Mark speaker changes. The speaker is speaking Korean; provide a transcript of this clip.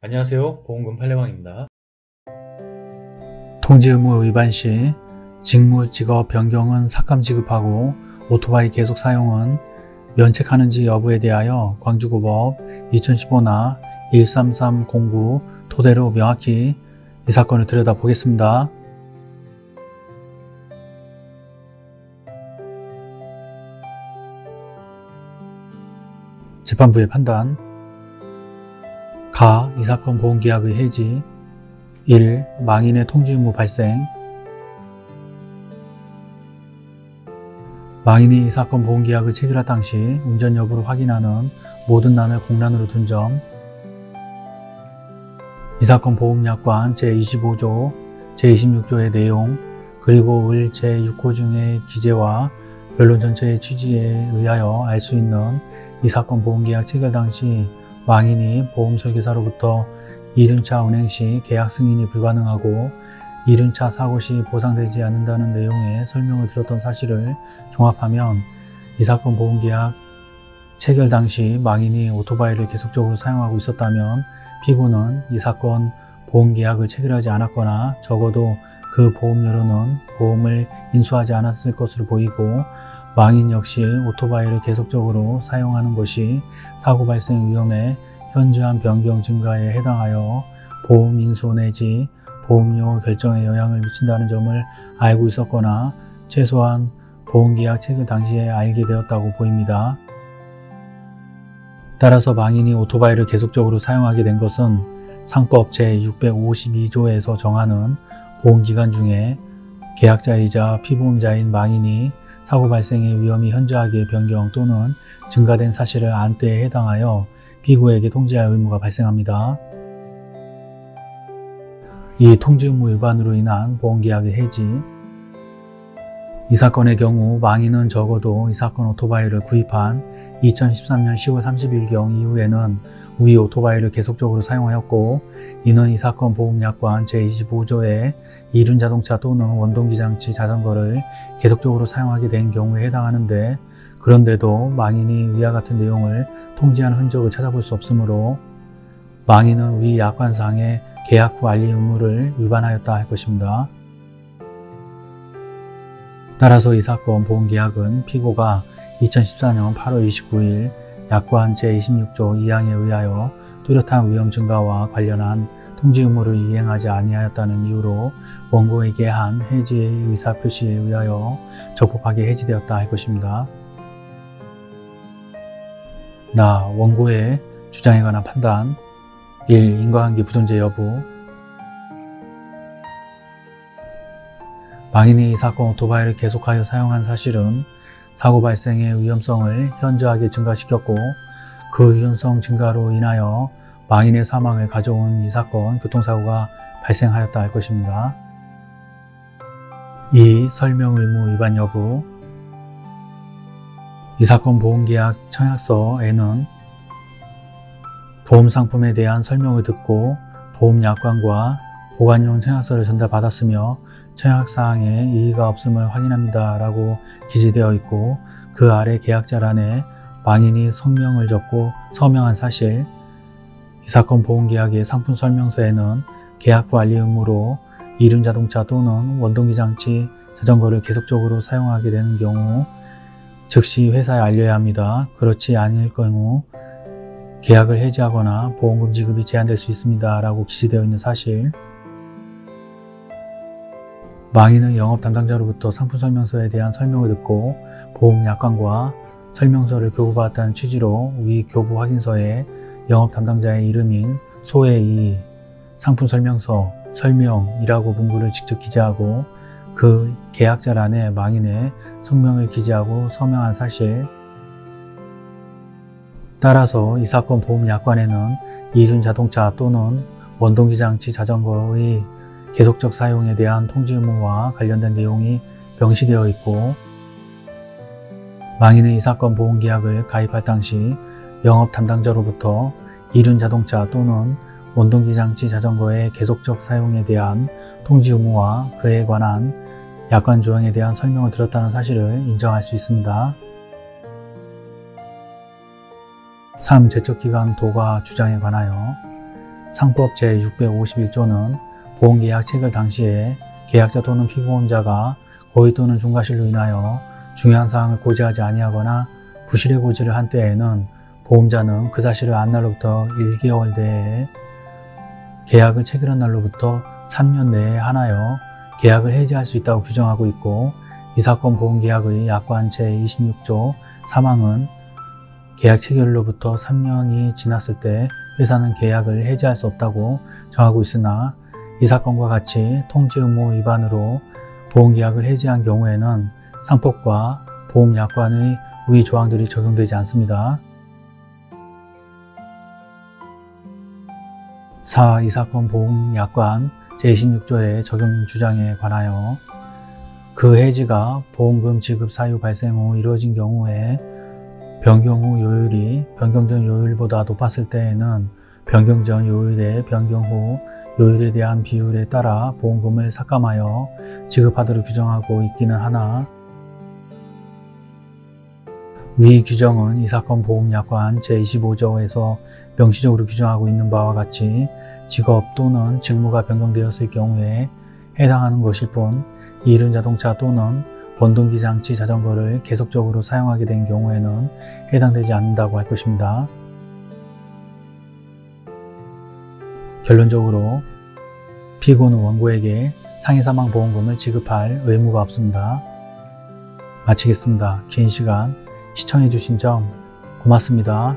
Speaker 1: 안녕하세요. 보험금 팔례방입니다.
Speaker 2: 통지 의무 위반 시 직무 직업 변경은 삭감 지급하고 오토바이 계속 사용은 면책하는지 여부에 대하여 광주고법 2015나 13309 토대로 명확히 이 사건을 들여다보겠습니다. 재판부의 판단 가 이 사건 보험계약의 해지 1. 망인의 통지 의무 발생 망인이 이 사건 보험계약을 체결할 당시 운전 여부를 확인하는 모든 남의 공란으로 둔 점, 이 사건 보험약관 제25조, 제26조의 내용, 그리고 을 제6호 중의 기재와 변론 전체의 취지에 의하여 알 수 있는 이 사건 보험계약 체결 당시 망인이 보험설계사로부터 이륜차 운행 시 계약 승인이 불가능하고 이륜차 사고 시 보상되지 않는다는 내용의 설명을 들었던 사실을 종합하면 이 사건 보험계약 체결 당시 망인이 오토바이를 계속적으로 사용하고 있었다면 피고는 이 사건 보험계약을 체결하지 않았거나 적어도 그 보험료로는 보험을 인수하지 않았을 것으로 보이고 망인 역시 오토바이를 계속적으로 사용하는 것이 사고 발생 위험에 현저한 변경 증가에 해당하여 보험 인수 내지 보험료 결정에 영향을 미친다는 점을 알고 있었거나 최소한 보험계약 체결 당시에 알게 되었다고 보입니다. 따라서 망인이 오토바이를 계속적으로 사용하게 된 것은 상법 제652조에서 정하는 보험기간 중에 계약자이자 피보험자인 망인이 사고 발생의 위험이 현저하게 변경 또는 증가된 사실을 안 때에 해당하여 피고에게 통지할 의무가 발생합니다. 이 통지 의무 위반으로 인한 보험계약의 해지 이 사건의 경우 망인은 적어도 이 사건 오토바이를 구입한 2013년 10월 30일경 이후에는 위 오토바이를 계속적으로 사용하였고 이는 이 사건 보험약관 제25조의 이륜 자동차 또는 원동기 장치 자전거를 계속적으로 사용하게 된 경우에 해당하는데 그런데도 망인이 위와 같은 내용을 통지한 흔적을 찾아볼 수 없으므로 망인은 위 약관상의 계약 후 알리 의무를 위반하였다 할 것입니다. 따라서 이 사건 보험계약은 피고가 2014년 8월 29일 약관 제26조 2항에 의하여 뚜렷한 위험 증가와 관련한 통지 의무를 이행하지 아니하였다는 이유로 원고에게 한 해지의 의사표시에 의하여 적법하게 해지되었다 할 것입니다. 나 원고의 주장에 관한 판단 1. 인과관계 부존재 여부 망인이 이 사건 오토바이를 계속하여 사용한 사실은 사고 발생의 위험성을 현저하게 증가시켰고 그 위험성 증가로 인하여 망인의 사망을 가져온 이 사건 교통사고가 발생하였다 할 것입니다. 2. 설명 의무 위반 여부 이 사건 보험계약 청약서에는 보험상품에 대한 설명을 듣고 보험약관과 보관용 청약서를 전달받았으며 청약사항에 이의가 없음을 확인합니다 라고 기재되어 있고 그 아래 계약자란에 망인이 성명을 적고 서명한 사실 이 사건 보험계약의 상품 설명서에는 계약 후 알리 의무로 이륜자동차 또는 원동기 장치 자전거를 계속적으로 사용하게 되는 경우 즉시 회사에 알려야 합니다. 그렇지 않을 경우 계약을 해지하거나 보험금 지급이 제한될 수 있습니다. 라고 기재되어 있는 사실 망인은 영업 담당자로부터 상품 설명서에 대한 설명을 듣고 보험 약관과 설명서를 교부받았다는 취지로 위 교부 확인서에 영업 담당자의 이름인 소의 이 상품 설명서 설명이라고 문구를 직접 기재하고 그 계약자란에 망인의 성명을 기재하고 서명한 사실. 따라서 이 사건 보험 약관에는 이륜 자동차 또는 원동기 장치 자전거의 계속적 사용에 대한 통지 의무와 관련된 내용이 명시되어 있고 망인의 이 사건 보험계약을 가입할 당시 영업 담당자로부터 이륜 자동차 또는 원동기 장치 자전거의 계속적 사용에 대한 통지 의무와 그에 관한 약관 조항에 대한 설명을 들었다는 사실을 인정할 수 있습니다. 3. 제척기간 도가 주장에 관하여 상법 제651조는 보험계약 체결 당시에 계약자 또는 피보험자가 고의 또는 중과실로 인하여 중요한 사항을 고지하지 아니하거나 부실의 고지를 한 때에는 보험자는 그 사실을 안 날로부터 1개월 내에 계약을 체결한 날로부터 3년 내에 하나여 계약을 해지할 수 있다고 규정하고 있고 이 사건 보험계약의 약관 제26조 3항은 계약 체결로부터 3년이 지났을 때 회사는 계약을 해지할 수 없다고 정하고 있으나 이 사건과 같이 통지 의무 위반으로 보험계약을 해지한 경우에는 상법과 보험약관의 위 조항들이 적용되지 않습니다. 4. 이 사건 보험약관 제26조의 적용 주장에 관하여 그 해지가 보험금 지급 사유 발생 후 이루어진 경우에 변경 후 요율이 변경 전 요율보다 높았을 때에는 변경 전 요율의 변경 후 요율에 대한 비율에 따라 보험금을 삭감하여 지급하도록 규정하고 있기는 하나 위 규정은 이 사건 보험약관 제25조에서 명시적으로 규정하고 있는 바와 같이 직업 또는 직무가 변경되었을 경우에 해당하는 것일 뿐 이륜 자동차 또는 원동기 장치 자전거를 계속적으로 사용하게 된 경우에는 해당되지 않는다고 할 것입니다. 결론적으로 피고는 원고에게 상해사망보험금을 지급할 의무가 없습니다. 마치겠습니다. 긴 시간 시청해주신 점 고맙습니다.